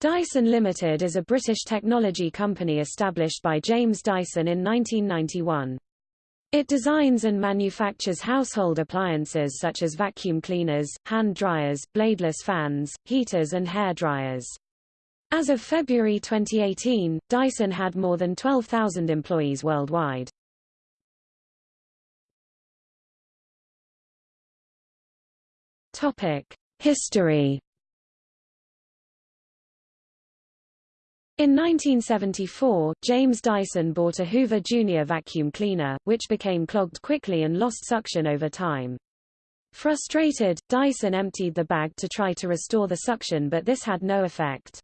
Dyson Limited is a British technology company established by James Dyson in 1991. It designs and manufactures household appliances such as vacuum cleaners, hand dryers, bladeless fans, heaters and hair dryers. As of February 2018, Dyson had more than 12,000 employees worldwide. History In 1974, James Dyson bought a Hoover Junior vacuum cleaner, which became clogged quickly and lost suction over time. Frustrated, Dyson emptied the bag to try to restore the suction but this had no effect.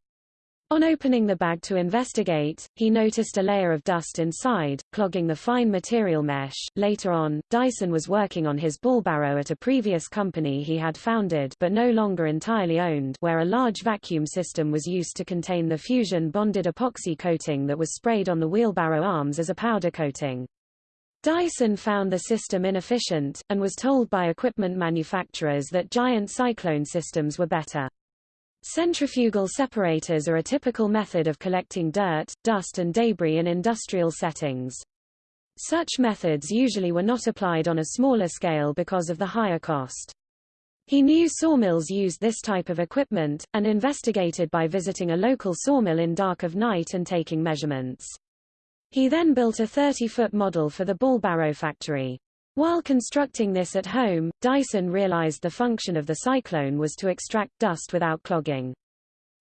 On opening the bag to investigate, he noticed a layer of dust inside, clogging the fine material mesh. Later on, Dyson was working on his Ballbarrow at a previous company he had founded but no longer entirely owned where a large vacuum system was used to contain the fusion-bonded epoxy coating that was sprayed on the wheelbarrow arms as a powder coating. Dyson found the system inefficient, and was told by equipment manufacturers that giant cyclone systems were better. Centrifugal separators are a typical method of collecting dirt, dust and debris in industrial settings. Such methods usually were not applied on a smaller scale because of the higher cost. He knew sawmills used this type of equipment, and investigated by visiting a local sawmill in dark of night and taking measurements. He then built a 30-foot model for the Ballbarrow factory. While constructing this at home, Dyson realized the function of the cyclone was to extract dust without clogging.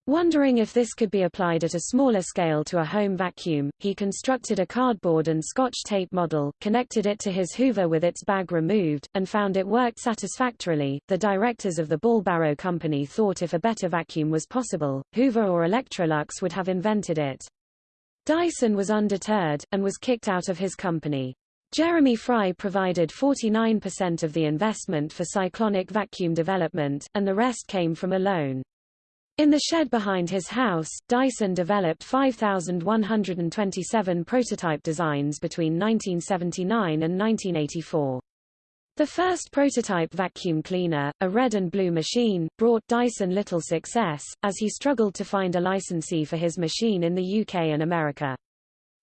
Wondering if this could be applied at a smaller scale to a home vacuum, he constructed a cardboard and scotch tape model, connected it to his Hoover with its bag removed, and found it worked satisfactorily. The directors of the Ballbarrow company thought if a better vacuum was possible, Hoover or Electrolux would have invented it. Dyson was undeterred, and was kicked out of his company. Jeremy Fry provided 49% of the investment for cyclonic vacuum development, and the rest came from a loan. In the shed behind his house, Dyson developed 5,127 prototype designs between 1979 and 1984. The first prototype vacuum cleaner, a red and blue machine, brought Dyson little success, as he struggled to find a licensee for his machine in the UK and America.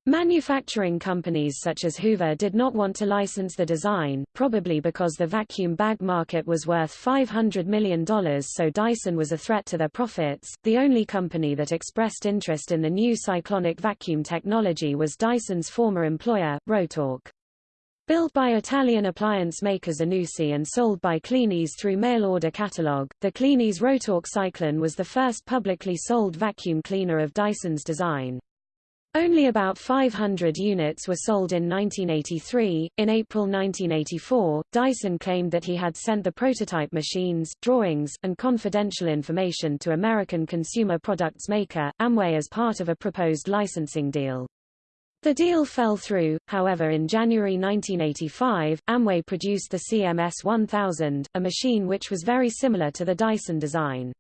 Manufacturing companies such as Hoover did not want to license the design, probably because the vacuum bag market was worth $500 million so Dyson was a threat to their profits. The only company that expressed interest in the new cyclonic vacuum technology was Dyson's former employer, Rotork. Built by Italian appliance makers Zanussi and sold by Kleeneze through mail-order catalog, the Kleeneze Rotork Cyclone was the first publicly sold vacuum cleaner of Dyson's design. Only about 500 units were sold in 1983. In April 1984, Dyson claimed that he had sent the prototype machines, drawings, and confidential information to American consumer products maker, Amway as part of a proposed licensing deal. The deal fell through, however in January 1985, Amway produced the CMS 1000, a machine which was very similar to the Dyson design.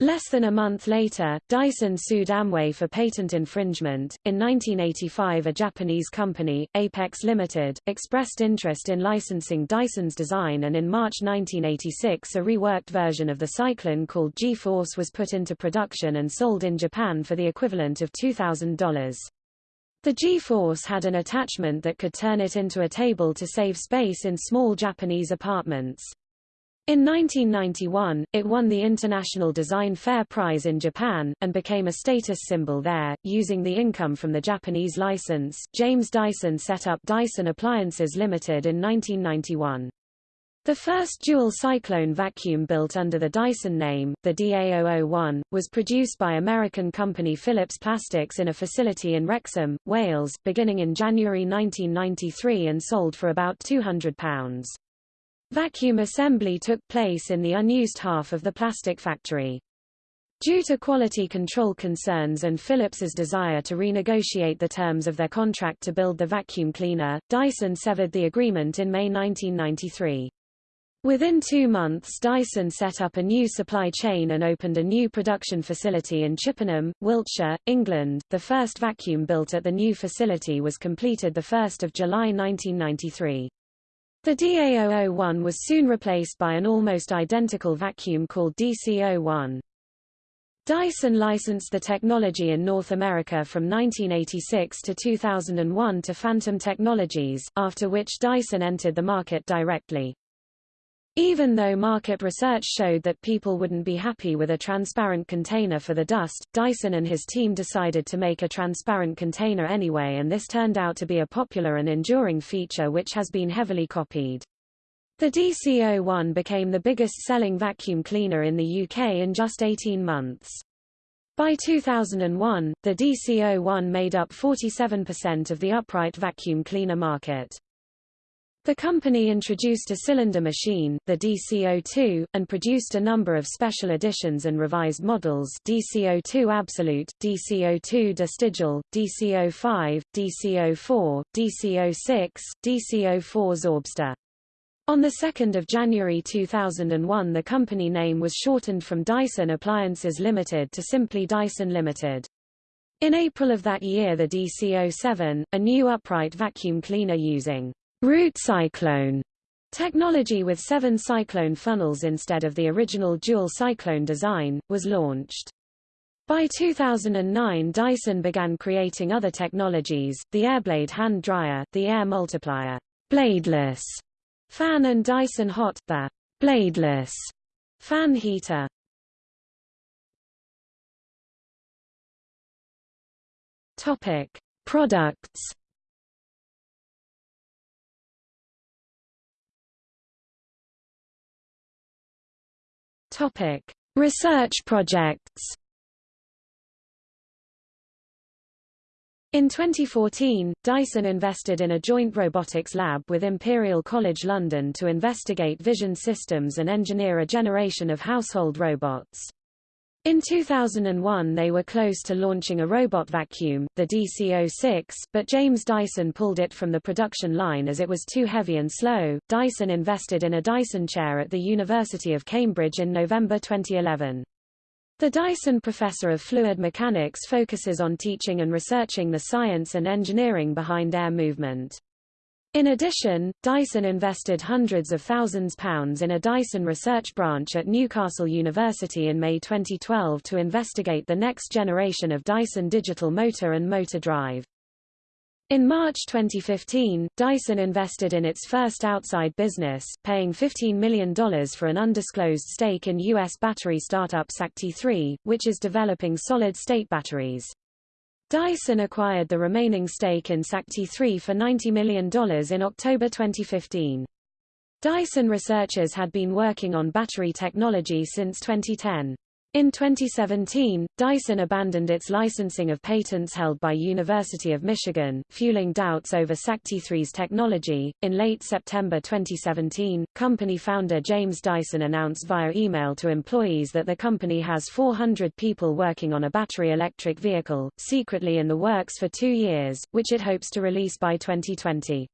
Less than a month later, Dyson sued Amway for patent infringement. In 1985, a Japanese company, Apex Limited, expressed interest in licensing Dyson's design, and in March 1986, a reworked version of the Cyclone called G-Force was put into production and sold in Japan for the equivalent of $2,000. The G-Force had an attachment that could turn it into a table to save space in small Japanese apartments. In 1991, it won the International Design Fair Prize in Japan, and became a status symbol there. Using the income from the Japanese license, James Dyson set up Dyson Appliances Limited in 1991. The first dual cyclone vacuum built under the Dyson name, the DA001, was produced by American company Phillips Plastics in a facility in Wrexham, Wales, beginning in January 1993 and sold for about £200. Vacuum assembly took place in the unused half of the plastic factory. Due to quality control concerns and Phillips's desire to renegotiate the terms of their contract to build the vacuum cleaner, Dyson severed the agreement in May 1993. Within two months Dyson set up a new supply chain and opened a new production facility in Chippenham, Wiltshire, England. The first vacuum built at the new facility was completed 1 July 1993. The DA001 was soon replaced by an almost identical vacuum called DC01. Dyson licensed the technology in North America from 1986 to 2001 to Phantom Technologies, after which Dyson entered the market directly. Even though market research showed that people wouldn't be happy with a transparent container for the dust, Dyson and his team decided to make a transparent container anyway and this turned out to be a popular and enduring feature which has been heavily copied. The DC-01 became the biggest-selling vacuum cleaner in the UK in just 18 months. By 2001, the DC-01 made up 47% of the upright vacuum cleaner market. The company introduced a cylinder machine, the DC02, and produced a number of special editions and revised models DC02 Absolute, DC-02 De Stijl, DC-05, DC-04, DC-06, DC-04 Zorbster. On 2 January 2001 the company name was shortened from Dyson Appliances Limited to simply Dyson Limited. In April of that year the DC-07, a new upright vacuum cleaner using Root cyclone technology with seven cyclone funnels instead of the original dual cyclone design, was launched. By 2009 Dyson began creating other technologies, the Airblade hand dryer, the Air Multiplier bladeless fan and Dyson Hot, the bladeless fan heater. Topic: Products Topic: Research projects. In 2014, Dyson invested in a joint robotics lab with Imperial College London to investigate vision systems and engineer a generation of household robots. In 2001 they were close to launching a robot vacuum, the DC-06, but James Dyson pulled it from the production line as it was too heavy and slow. Dyson invested in a Dyson chair at the University of Cambridge in November 2011. The Dyson Professor of Fluid Mechanics focuses on teaching and researching the science and engineering behind air movement. In addition, Dyson invested hundreds of thousands pounds in a Dyson research branch at Newcastle University in May 2012 to investigate the next generation of Dyson digital motor and motor drive. In March 2015, Dyson invested in its first outside business, paying $15 million for an undisclosed stake in U.S. battery startup Sakti3, which is developing solid-state batteries. Dyson acquired the remaining stake in Sakti3 for $90 million in October 2015. Dyson researchers had been working on battery technology since 2010. In 2017, Dyson abandoned its licensing of patents held by University of Michigan, fueling doubts over Sakti3's technology. In late September 2017, company founder James Dyson announced via email to employees that the company has 400 people working on a battery electric vehicle, secretly in the works for two years, which it hopes to release by 2020.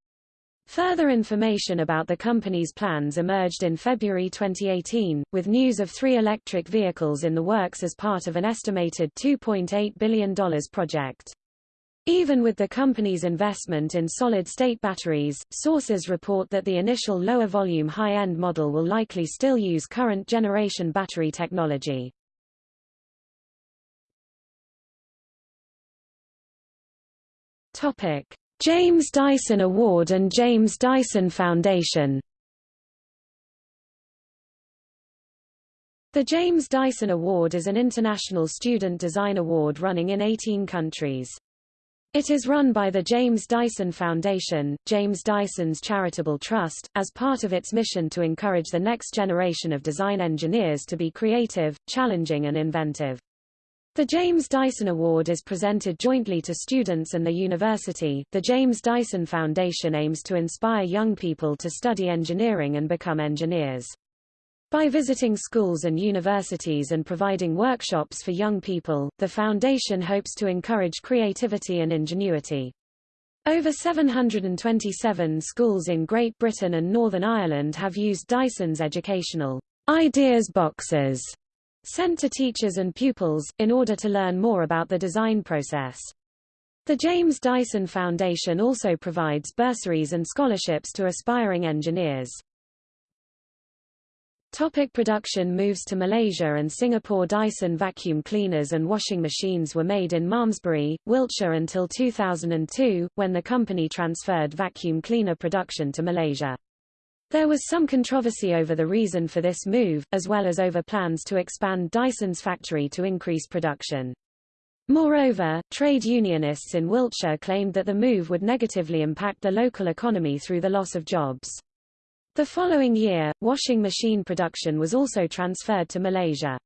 Further information about the company's plans emerged in February 2018, with news of three electric vehicles in the works as part of an estimated $2.8 billion project. Even with the company's investment in solid-state batteries, sources report that the initial lower-volume high-end model will likely still use current-generation battery technology. James Dyson Award and James Dyson Foundation The James Dyson Award is an international student design award running in 18 countries. It is run by the James Dyson Foundation, James Dyson's charitable trust, as part of its mission to encourage the next generation of design engineers to be creative, challenging and inventive. The James Dyson Award is presented jointly to students and the university. The James Dyson Foundation aims to inspire young people to study engineering and become engineers. By visiting schools and universities and providing workshops for young people, the foundation hopes to encourage creativity and ingenuity. Over 727 schools in Great Britain and Northern Ireland have used Dyson's educational ideas boxes sent to teachers and pupils, in order to learn more about the design process. The James Dyson Foundation also provides bursaries and scholarships to aspiring engineers. Topic production moves to Malaysia and Singapore Dyson vacuum cleaners and washing machines were made in Malmesbury, Wiltshire until 2002, when the company transferred vacuum cleaner production to Malaysia. There was some controversy over the reason for this move, as well as over plans to expand Dyson's factory to increase production. Moreover, trade unionists in Wiltshire claimed that the move would negatively impact the local economy through the loss of jobs. The following year, washing machine production was also transferred to Malaysia.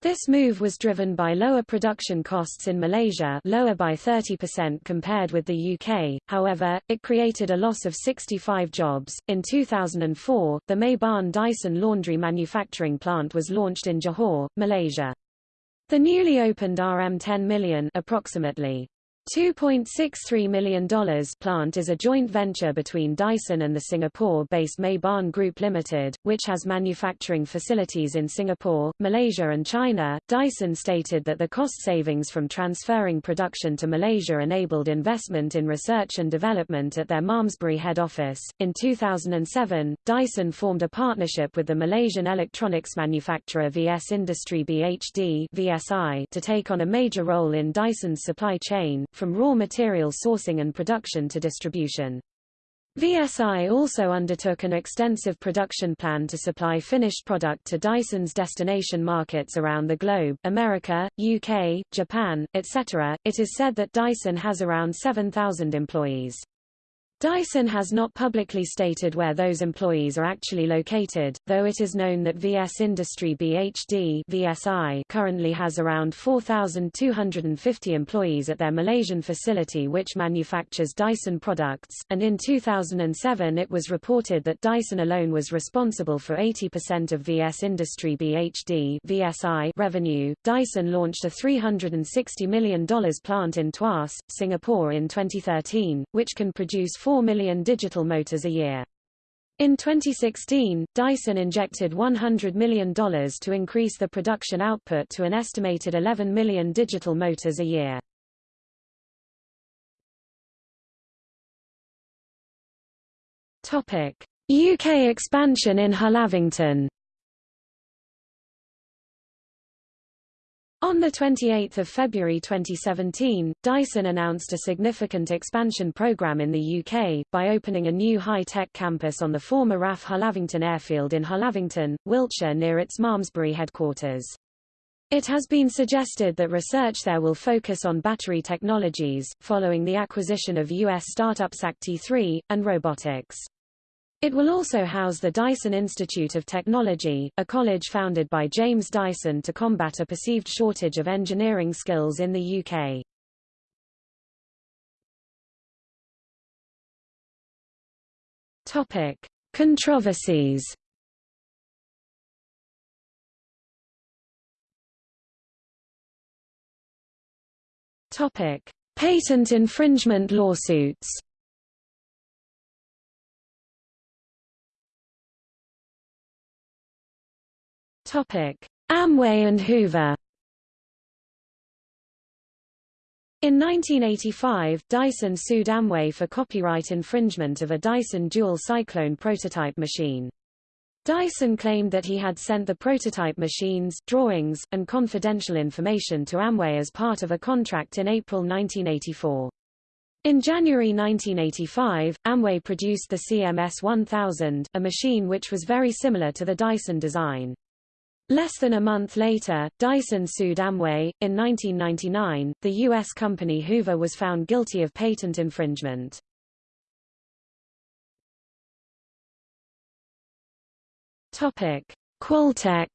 This move was driven by lower production costs in Malaysia lower by 30% compared with the UK, however, it created a loss of 65 jobs. In 2004, the Meiban Dyson laundry manufacturing plant was launched in Johor, Malaysia. The newly opened RM10 million approximately $2.63 million plant is a joint venture between Dyson and the Singapore-based Meiban Group Limited, which has manufacturing facilities in Singapore, Malaysia and China. Dyson stated that the cost savings from transferring production to Malaysia enabled investment in research and development at their Malmesbury head office. In 2007, Dyson formed a partnership with the Malaysian electronics manufacturer VS Industry BHD (VSI) to take on a major role in Dyson's supply chain from raw material sourcing and production to distribution. VSI also undertook an extensive production plan to supply finished product to Dyson's destination markets around the globe, America, UK, Japan, etc. It is said that Dyson has around 7,000 employees. Dyson has not publicly stated where those employees are actually located, though it is known that VS Industry BHD VSI currently has around 4,250 employees at their Malaysian facility which manufactures Dyson products, and in 2007 it was reported that Dyson alone was responsible for 80% of VS Industry BHD VSI revenue. Dyson launched a $360 million plant in Tuas, Singapore in 2013, which can produce 4 million digital motors a year. In 2016, Dyson injected $100 million to increase the production output to an estimated 11 million digital motors a year. UK expansion in Hullavington On 28 February 2017, Dyson announced a significant expansion program in the UK, by opening a new high-tech campus on the former RAF Hullavington Airfield in Hullavington, Wiltshire near its Malmesbury headquarters. It has been suggested that research there will focus on battery technologies, following the acquisition of US startup Sakti3, and robotics. It will also house the Dyson Institute of Technology, a college founded by James Dyson to combat a perceived shortage of engineering skills in the UK. Topic: Controversies. Topic: Patent infringement lawsuits. Amway and Hoover. In 1985, Dyson sued Amway for copyright infringement of a Dyson Dual Cyclone prototype machine. Dyson claimed that he had sent the prototype machines, drawings, and confidential information to Amway as part of a contract in April 1984. In January 1985, Amway produced the CMS 1000, a machine which was very similar to the Dyson design. Less than a month later, Dyson sued Amway. In 1999, the U.S. company Hoover was found guilty of patent infringement. Topic: Qualtex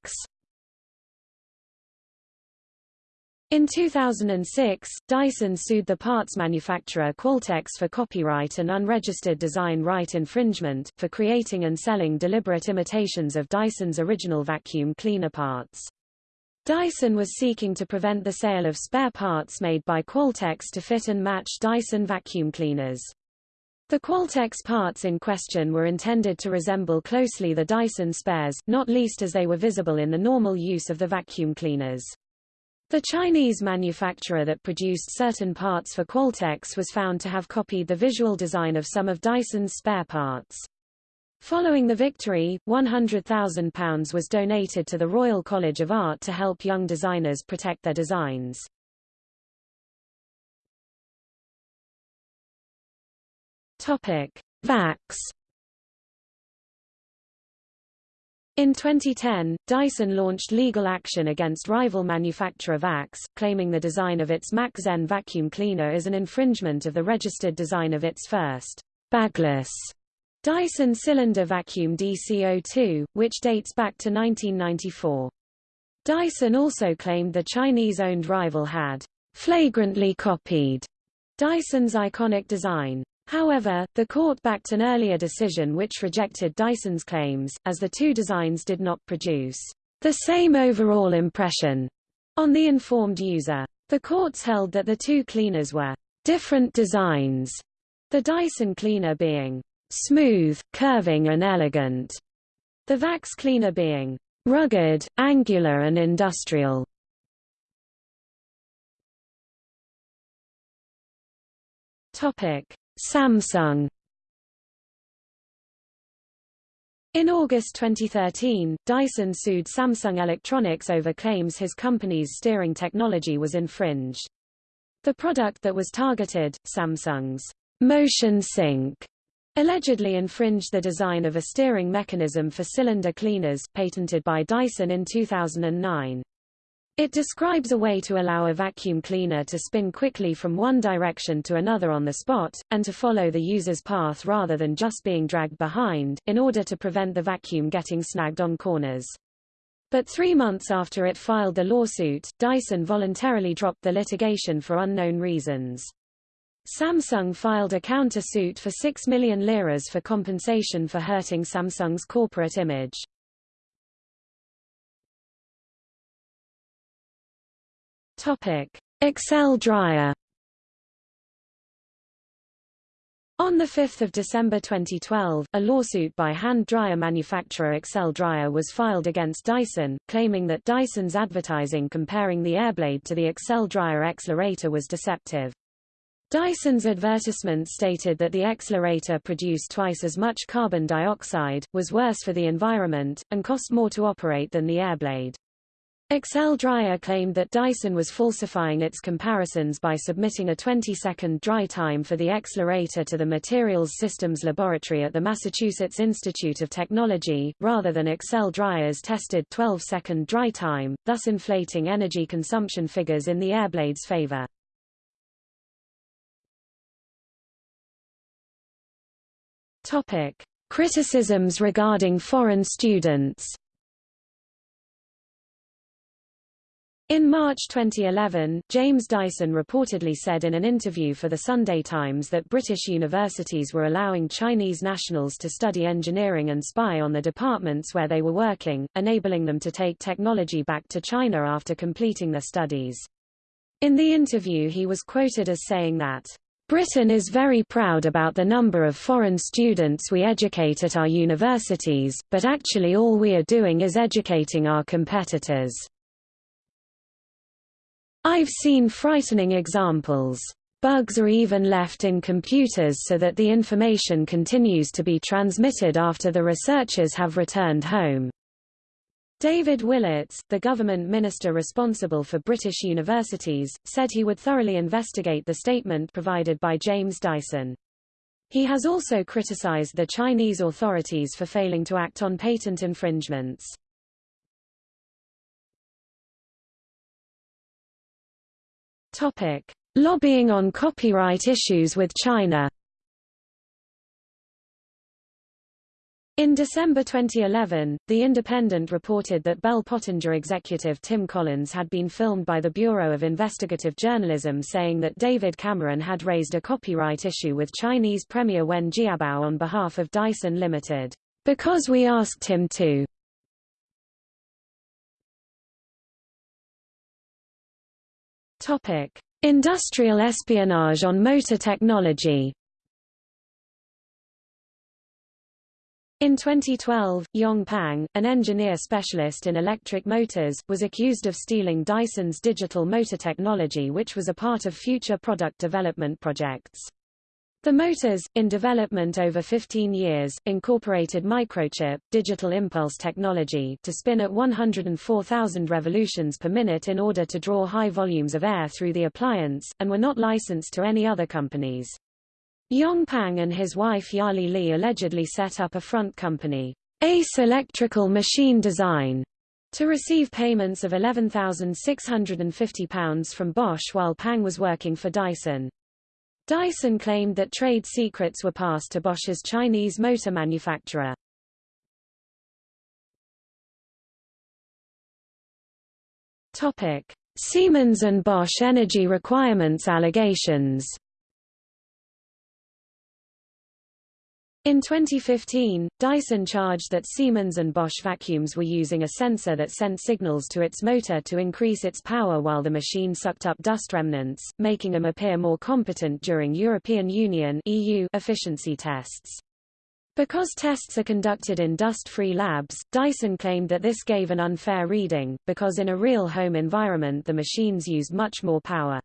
In 2006, Dyson sued the parts manufacturer Qualtex for copyright and unregistered design right infringement, for creating and selling deliberate imitations of Dyson's original vacuum cleaner parts. Dyson was seeking to prevent the sale of spare parts made by Qualtex to fit and match Dyson vacuum cleaners. The Qualtex parts in question were intended to resemble closely the Dyson spares, not least as they were visible in the normal use of the vacuum cleaners. The Chinese manufacturer that produced certain parts for Qualtex was found to have copied the visual design of some of Dyson's spare parts. Following the victory, £100,000 was donated to the Royal College of Art to help young designers protect their designs. Topic: VAX In 2010, Dyson launched legal action against rival manufacturer VAX, claiming the design of its Mach Zen vacuum cleaner is an infringement of the registered design of its first bagless Dyson cylinder vacuum DC02, which dates back to 1994. Dyson also claimed the Chinese-owned rival had flagrantly copied Dyson's iconic design. However, the court backed an earlier decision which rejected Dyson's claims, as the two designs did not produce the same overall impression on the informed user. The courts held that the two cleaners were different designs, the Dyson cleaner being smooth, curving and elegant, the Vax cleaner being rugged, angular and industrial. Topic: Samsung In August 2013, Dyson sued Samsung Electronics over claims his company's steering technology was infringed. The product that was targeted, Samsung's Motion Sync, allegedly infringed the design of a steering mechanism for cylinder cleaners patented by Dyson in 2009. It describes a way to allow a vacuum cleaner to spin quickly from one direction to another on the spot, and to follow the user's path rather than just being dragged behind, in order to prevent the vacuum getting snagged on corners. But three months after it filed the lawsuit, Dyson voluntarily dropped the litigation for unknown reasons. Samsung filed a counter-suit for 6 million liras for compensation for hurting Samsung's corporate image. Topic: Excel dryer. On 5 December 2012, a lawsuit by hand dryer manufacturer Excel Dryer was filed against Dyson, claiming that Dyson's advertising comparing the Airblade to the Excel Dryer Xlerator was deceptive. Dyson's advertisement stated that the Xlerator produced twice as much carbon dioxide, was worse for the environment, and cost more to operate than the Airblade. Excel Dryer claimed that Dyson was falsifying its comparisons by submitting a 20-second dry time for the Xlerator to the Materials Systems Laboratory at the Massachusetts Institute of Technology, rather than Excel Dryer's tested 12-second dry time, thus inflating energy consumption figures in the Airblade's favor. Topic. Criticisms regarding foreign students In March 2011, James Dyson reportedly said in an interview for the Sunday Times that British universities were allowing Chinese nationals to study engineering and spy on the departments where they were working, enabling them to take technology back to China after completing their studies. In the interview he was quoted as saying that, Britain is very proud about the number of foreign students we educate at our universities, but actually all we are doing is educating our competitors. I've seen frightening examples. Bugs are even left in computers so that the information continues to be transmitted after the researchers have returned home. David Willetts, the government minister responsible for British universities, said he would thoroughly investigate the statement provided by James Dyson. He has also criticized the Chinese authorities for failing to act on patent infringements. Topic: Lobbying on copyright issues with China. In December 2011, The Independent reported that Bell Pottinger executive Tim Collins had been filmed by the Bureau of Investigative Journalism saying that David Cameron had raised a copyright issue with Chinese Premier Wen Jiabao on behalf of Dyson Limited, because we asked him to. Topic: Industrial espionage on motor technology. In 2012, Yong Pang, an engineer specialist in electric motors, was accused of stealing Dyson's digital motor technology which was a part of future product development projects. The motors, in development over 15 years, incorporated microchip, digital impulse technology to spin at 104,000 revolutions per minute in order to draw high volumes of air through the appliance, and were not licensed to any other companies. Yong Pang and his wife Yali Li allegedly set up a front company, Ace Electrical Machine Design, to receive payments of £11,650 from Bosch while Pang was working for Dyson. Dyson claimed that trade secrets were passed to Bosch's Chinese motor manufacturer. Topic: Siemens and Bosch energy requirements allegations. In 2015, Dyson charged that Siemens and Bosch vacuums were using a sensor that sent signals to its motor to increase its power while the machine sucked up dust remnants, making them appear more competent during European Union EU efficiency tests. Because tests are conducted in dust-free labs, Dyson claimed that this gave an unfair reading, because in a real home environment the machines used much more power.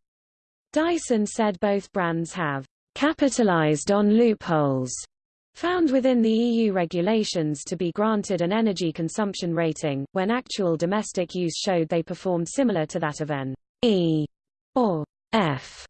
Dyson said both brands have capitalized on loopholes found within the EU regulations to be granted an energy consumption rating, when actual domestic use showed they performed similar to that of an E or F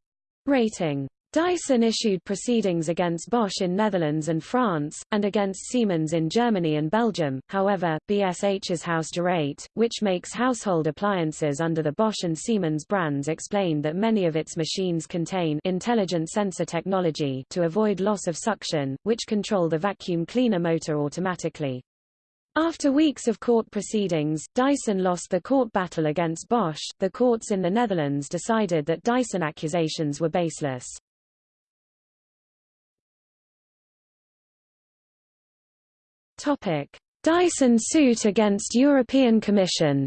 rating. Dyson issued proceedings against Bosch in Netherlands and France, and against Siemens in Germany and Belgium. However, BSH's Hausgeräte, which makes household appliances under the Bosch and Siemens brands explained that many of its machines contain intelligent sensor technology to avoid loss of suction, which control the vacuum cleaner motor automatically. After weeks of court proceedings, Dyson lost the court battle against Bosch. The courts in the Netherlands decided that Dyson accusations were baseless. Topic: Dyson suit against European Commission.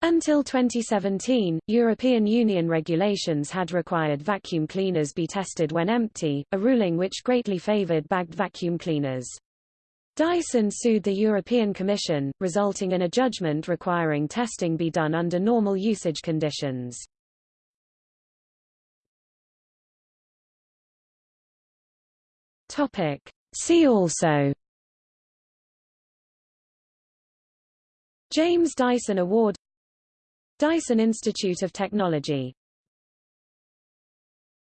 Until 2017, European Union regulations had required vacuum cleaners be tested when empty, a ruling which greatly favored bagged vacuum cleaners. Dyson sued the European Commission, resulting in a judgment requiring testing be done under normal usage conditions. Topic. See also James Dyson Award Dyson Institute of Technology